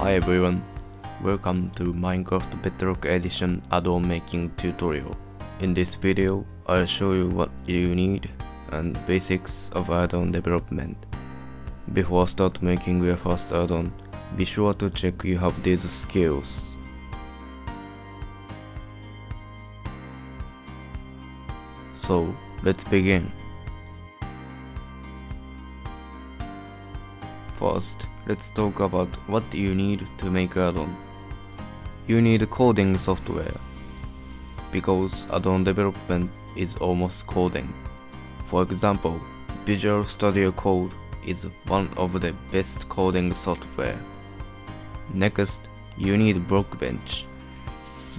Hi everyone, welcome to Minecraft Bedrock Edition add-on making tutorial. In this video, I'll show you what you need and basics of add-on development. Before start making your first add-on, be sure to check you have these skills. So, let's begin. First, let's talk about what you need to make add-on. You need coding software, because add-on development is almost coding. For example, Visual Studio Code is one of the best coding software. Next, you need Blockbench.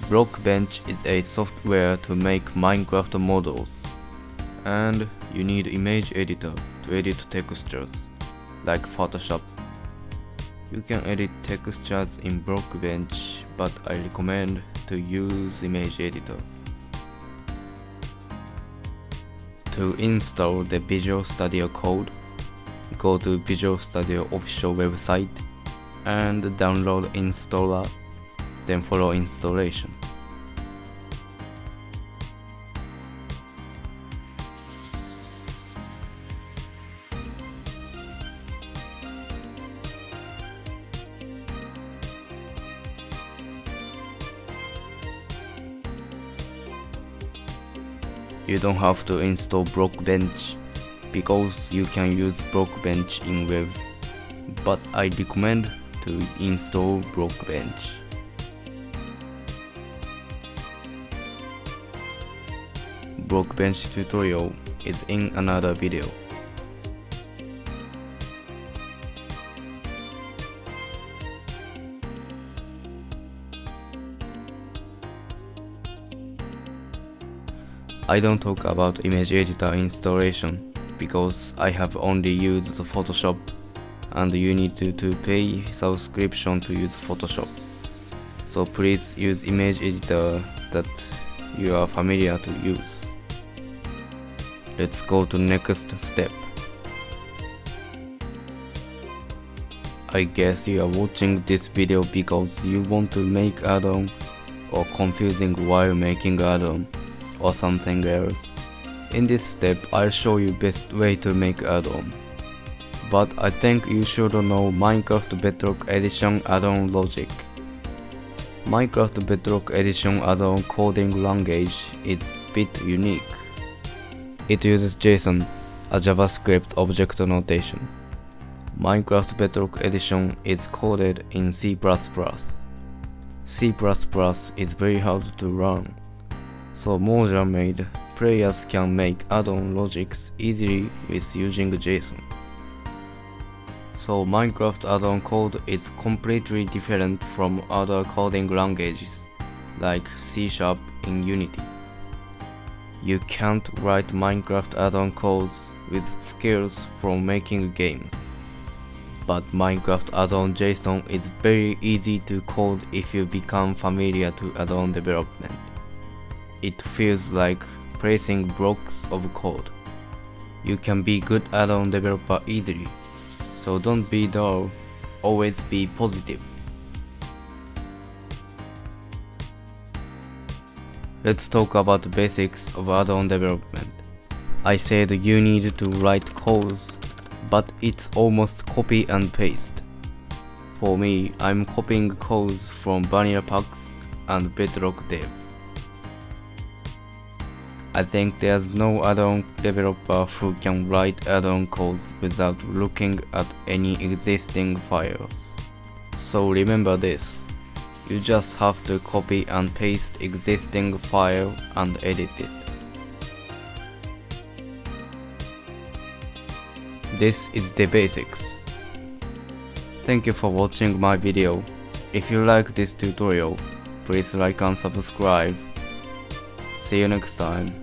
Blockbench is a software to make Minecraft models. And you need image editor to edit textures, like Photoshop. You can edit textures in Blockbench, but I recommend to use image editor. To install the Visual Studio Code, go to Visual Studio official website and download installer, then follow installation. You don't have to install Blockbench because you can use Blockbench in web, but I recommend to install Blockbench. Blockbench tutorial is in another video. I don't talk about image editor installation because I have only used Photoshop and you need to, to pay subscription to use Photoshop. So please use image editor that you are familiar to use. Let's go to next step. I guess you are watching this video because you want to make add-on or confusing while making add-on or something else. In this step, I'll show you best way to make add-on. But I think you should know Minecraft Bedrock Edition add-on logic. Minecraft Bedrock Edition add-on coding language is bit unique. It uses JSON, a JavaScript object notation. Minecraft Bedrock Edition is coded in C++. C++ is very hard to learn so Mojang made players can make add-on logics easily with using JSON. So Minecraft add-on code is completely different from other coding languages like C Sharp in Unity. You can't write Minecraft add-on codes with skills from making games. But Minecraft add-on JSON is very easy to code if you become familiar to add-on development it feels like placing blocks of code. You can be good add-on developer easily, so don't be dull, always be positive. Let's talk about the basics of add-on development. I said you need to write codes, but it's almost copy and paste. For me, I'm copying codes from Vanilla Packs and Bedrock Dev. I think there's no add-on developer who can write add-on codes without looking at any existing files. So remember this, you just have to copy and paste existing file and edit it. This is the basics. Thank you for watching my video. If you like this tutorial, please like and subscribe. See you next time.